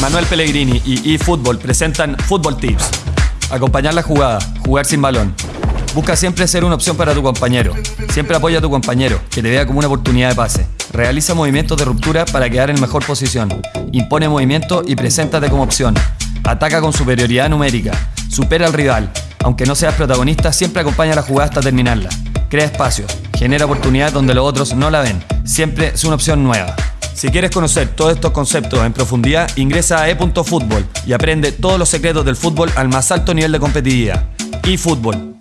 Manuel Pellegrini y eFootball presentan Football Tips. Acompañar la jugada, jugar sin balón. Busca siempre ser una opción para tu compañero. Siempre apoya a tu compañero, que te vea como una oportunidad de pase. Realiza movimientos de ruptura para quedar en mejor posición. Impone movimiento y preséntate como opción. Ataca con superioridad numérica. Supera al rival. Aunque no seas protagonista, siempre acompaña la jugada hasta terminarla. Crea espacios. Genera oportunidades donde los otros no la ven. Siempre es una opción nueva. Si quieres conocer todos estos conceptos en profundidad, ingresa a e.fútbol y aprende todos los secretos del fútbol al más alto nivel de competitividad. eFootball